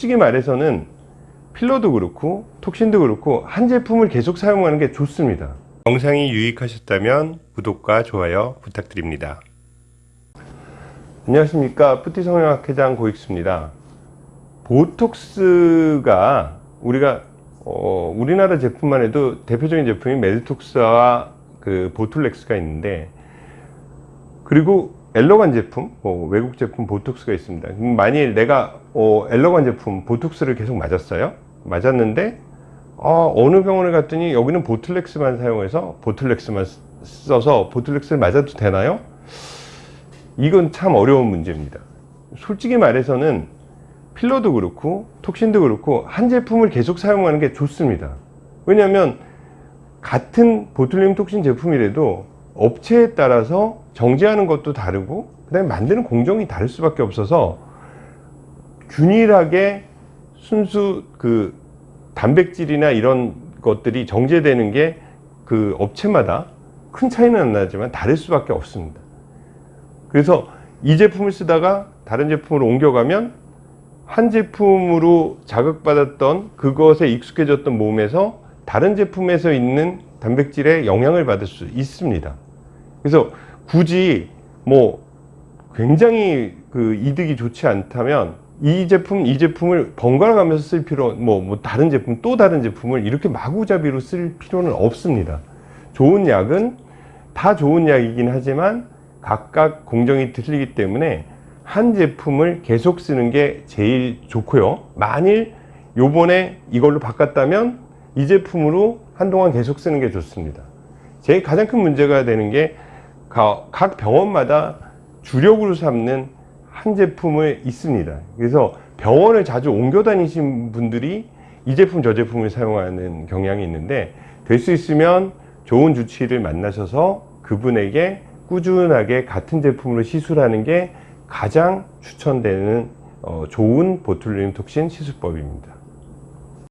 솔직히 말해서는 필러도 그렇고 톡신도 그렇고 한 제품을 계속 사용하는 게 좋습니다. 영상이 유익하셨다면 구독과 좋아요 부탁드립니다. 안녕하십니까. 푸티성형학회장 고익수입니다. 보톡스가 우리가 어, 우리나라 제품만 해도 대표적인 제품이 메드톡스와 그 보툴렉스가 있는데 그리고 엘러간 제품, 뭐 외국 제품 보톡스가 있습니다. 만일 내가 어, 엘러간 제품 보톡스를 계속 맞았어요. 맞았는데 어, 어느 병원에 갔더니 여기는 보툴렉스만 사용해서 보툴렉스만 써서 보툴렉스를 맞아도 되나요? 이건 참 어려운 문제입니다. 솔직히 말해서는 필러도 그렇고 톡신도 그렇고 한 제품을 계속 사용하는 게 좋습니다. 왜냐하면 같은 보툴륨 톡신 제품이라도 업체에 따라서 정제하는 것도 다르고 그 다음에 만드는 공정이 다를 수밖에 없어서 균일하게 순수 그 단백질이나 이런 것들이 정제되는 게 그 업체마다 큰 차이는 안 나지만 다를 수밖에 없습니다. 그래서 이 제품을 쓰다가 다른 제품으로 옮겨가면 한 제품으로 자극받았던 그것에 익숙해졌던 몸에서 다른 제품에서 있는 단백질에 영향을 받을 수 있습니다. 그래서 굳이 뭐 굉장히 그 이득이 좋지 않다면 이 제품 이 제품을 번갈아 가면서 쓸 필요 뭐, 뭐 다른 제품 또 다른 제품을 이렇게 마구잡이로 쓸 필요는 없습니다 좋은 약은 다 좋은 약이긴 하지만 각각 공정이 틀리기 때문에 한 제품을 계속 쓰는 게 제일 좋고요 만일 요번에 이걸로 바꿨다면 이 제품으로 한동안 계속 쓰는 게 좋습니다. 제일 가장 큰 문제가 되는 게 각 병원마다 주력으로 삼는 한 제품을 있습니다. 그래서 병원을 자주 옮겨 다니신 분들이 이 제품 저 제품을 사용하는 경향이 있는데 될 수 있으면 좋은 주치의를 만나셔서 그분에게 꾸준하게 같은 제품으로 시술하는 게 가장 추천되는 어, 좋은 보툴륨 톡신 시술법입니다